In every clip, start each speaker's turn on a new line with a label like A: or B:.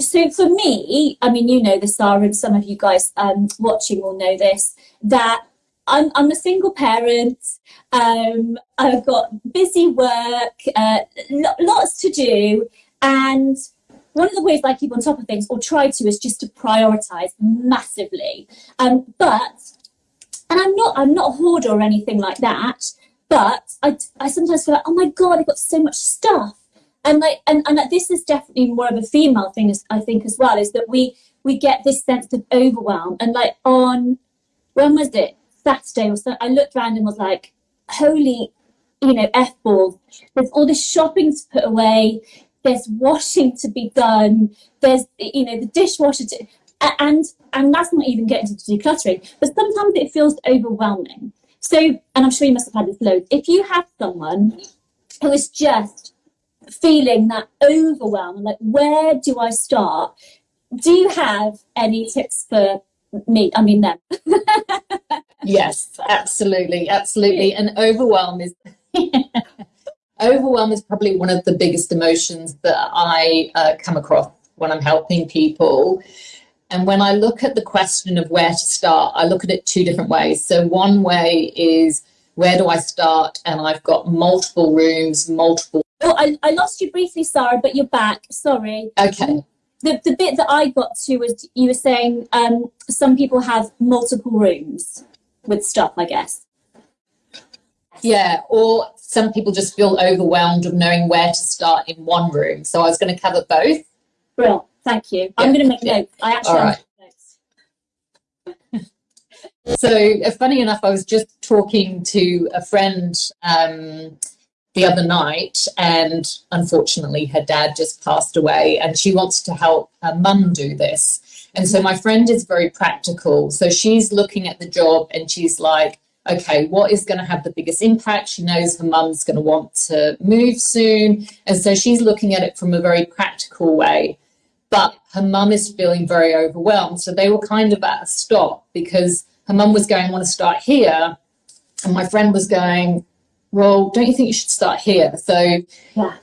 A: So for me, I mean, you know this, Sarah, and some of you guys um, watching will know this, that I'm, I'm a single parent. Um, I've got busy work, uh, lots to do. And one of the ways I keep on top of things, or try to, is just to prioritize massively. Um, but, and I'm not, I'm not a hoarder or anything like that, but I, I sometimes feel like, oh my God, I've got so much stuff and like and, and this is definitely more of a female thing i think as well is that we we get this sense of overwhelm. And like on when was it? Saturday or so i looked around and was like holy you know f ball. There's all this shopping to put away. There's washing to be done. There's you know the dishwasher to and and that's not even getting to decluttering. But sometimes it feels overwhelming. So and i'm sure you must have had this load. If you have someone who is just feeling that overwhelm, like where do I start? Do you have any tips for me? I mean them.
B: yes, absolutely, absolutely. And overwhelm is overwhelm is probably one of the biggest emotions that I uh, come across when I'm helping people. And when I look at the question of where to start, I look at it two different ways. So one way is where do I start? And I've got multiple rooms, multiple
A: Oh, I, I lost you briefly, Sarah, but you're back. Sorry.
B: Okay.
A: The, the bit that I got to was you were saying um, some people have multiple rooms with stuff, I guess.
B: Yeah, or some people just feel overwhelmed of knowing where to start in one room. So I was going to cover both.
A: Brilliant. Thank you. Yeah. I'm going to make yeah. notes. I actually All right.
B: so uh, funny enough, I was just talking to a friend um, the other night and unfortunately her dad just passed away and she wants to help her mum do this. And so my friend is very practical. So she's looking at the job and she's like, okay, what is going to have the biggest impact? She knows her mum's going to want to move soon. And so she's looking at it from a very practical way. But her mum is feeling very overwhelmed. So they were kind of at a stop because her mum was going, I want to start here. And my friend was going, well, don't you think you should start here? So
A: yeah.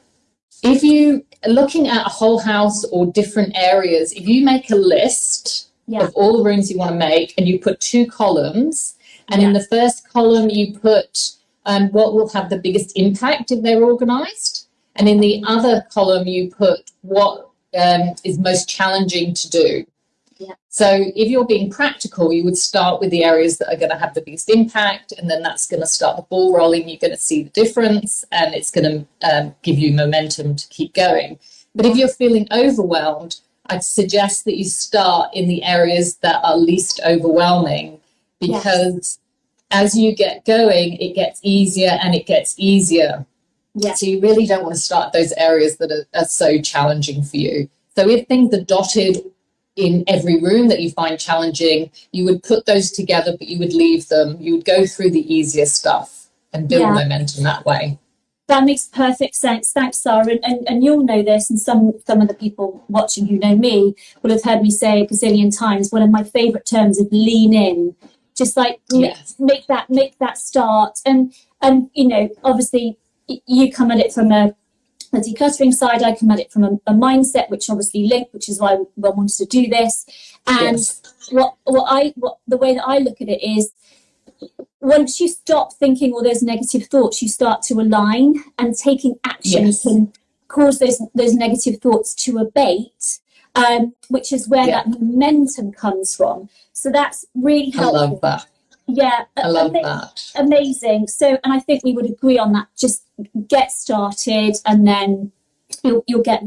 B: if you looking at a whole house or different areas, if you make a list yeah. of all the rooms you want to make and you put two columns, and yeah. in the first column you put um, what will have the biggest impact if they're organized, and in the other column you put what um, is most challenging to do. So if you're being practical, you would start with the areas that are going to have the biggest impact, and then that's going to start the ball rolling. You're going to see the difference, and it's going to um, give you momentum to keep going. But if you're feeling overwhelmed, I'd suggest that you start in the areas that are least overwhelming because yes. as you get going, it gets easier and it gets easier.
A: Yes.
B: So you really don't want to start those areas that are, are so challenging for you. So if things are dotted in every room that you find challenging, you would put those together, but you would leave them. You would go through the easier stuff and build yeah. momentum that way.
A: That makes perfect sense. Thanks, Sarah. And, and, and you'll know this, and some, some of the people watching who know me will have heard me say a gazillion times, one of my favorite terms is lean in. Just like yes. make, make that make that start. And and you know, obviously you come at it from a the decluttering side, I come at it from a, a mindset, which obviously linked, which is why I wanted to do this. And yes. what what I what the way that I look at it is once you stop thinking all those negative thoughts, you start to align and taking action yes. can cause those those negative thoughts to abate, um, which is where yeah. that momentum comes from. So that's really helpful.
B: I love that.
A: Yeah,
B: I love that.
A: Amazing. So, and I think we would agree on that. Just get started, and then you'll you'll get